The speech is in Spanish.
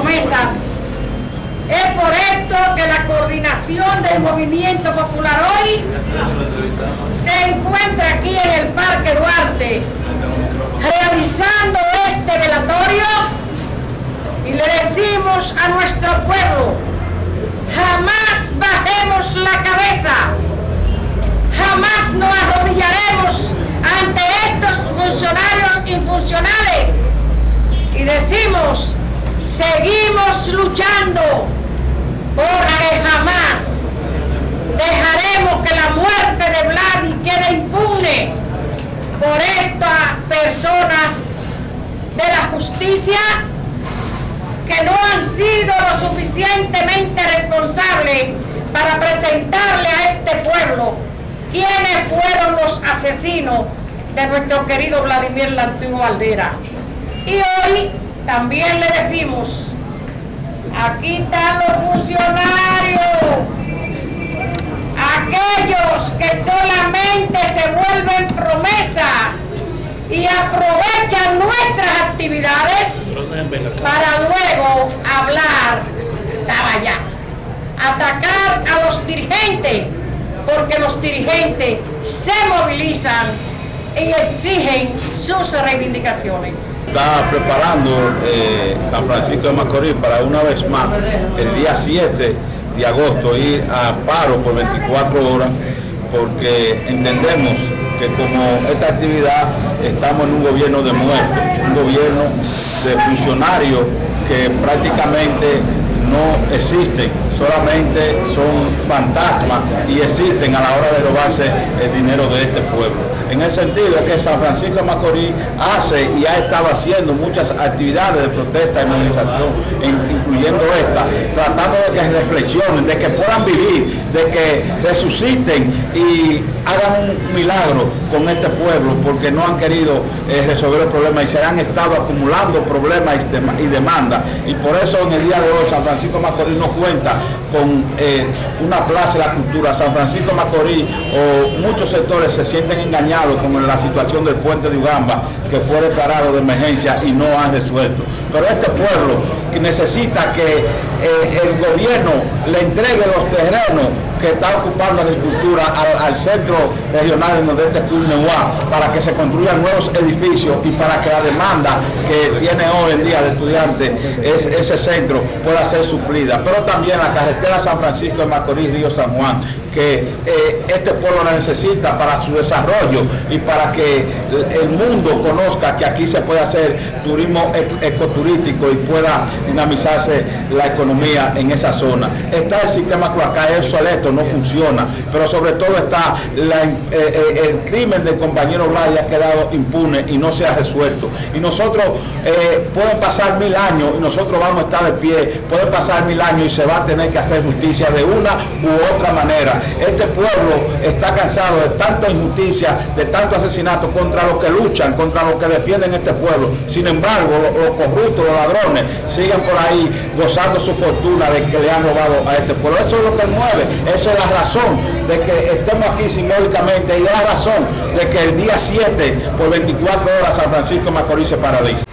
promesas. Es por esto que la coordinación del movimiento popular hoy se encuentra aquí en el Parque Duarte, realizando este velatorio y le decimos a nuestro pueblo, jamás bajemos la cabeza, jamás nos arrodillaremos ante estos funcionarios infuncionales y decimos, seguimos luchando porque jamás dejaremos que la muerte de Vladi quede impune por estas personas de la justicia que no han sido lo suficientemente responsables para presentarle a este pueblo quiénes fueron los asesinos de nuestro querido Vladimir Lantugo Valdera. Y hoy también le decimos Aquí están los funcionarios. Aquellos que solamente se vuelven promesa y aprovechan nuestras actividades para luego hablar allá, atacar a los dirigentes, porque los dirigentes se movilizan y exigen sus reivindicaciones. Está preparando eh, San Francisco de Macorís para una vez más el día 7 de agosto ir a paro por 24 horas porque entendemos que como esta actividad estamos en un gobierno de muerte, un gobierno de funcionarios que prácticamente no existen, solamente son fantasmas y existen a la hora de robarse el dinero de este pueblo. En el sentido de que San Francisco Macorís hace y ha estado haciendo muchas actividades de protesta y movilización, incluyendo esta, tratando de que reflexionen, de que puedan vivir, de que resuciten y hagan un milagro con este pueblo, porque no han querido eh, resolver el problema y se han estado acumulando problemas y, demandas. Y por eso en el día de hoy San Francisco de Macorís no cuenta con eh, una plaza de la cultura. San Francisco Macorís o muchos sectores se sienten engañados como en la situación del puente de Ugamba, que fue declarado de emergencia y no han resuelto. Pero este pueblo necesita que eh, el gobierno le entregue los terrenos que está ocupando la agricultura al, centro regional en nordeste Curnehuá para que se construyan nuevos edificios y para que la demanda que tiene hoy en día de estudiantes es, ese centro pueda ser suplida. Pero también la carretera San Francisco de Macorís, Río San Juan, que eh, este pueblo la necesita para su desarrollo y para que el mundo conozca que aquí se puede hacer turismo ecoturístico y pueda dinamizarse la economía en esa zona. Está el sistema cloacal, obsoleto, no funciona, pero sobre todo está eh, eh, el crimen del compañero Blay ha quedado impune y no se ha resuelto. Y nosotros, eh, pueden pasar mil años y nosotros vamos a estar de pie, pueden pasar mil años y se va a tener que hacer justicia de una u otra manera. Este pueblo está cansado de tanta injusticia, de tanto asesinato contra los que luchan, contra los que defienden este pueblo. Sin embargo, los, corruptos, los ladrones, siguen por ahí gozando su fortuna de que le han robado a este pueblo. Eso es lo que mueve, esa es la razón de que estemos aquí simbólicamente y es la razón de que el día 7 por 24 horas San Francisco Macorís se paraliza.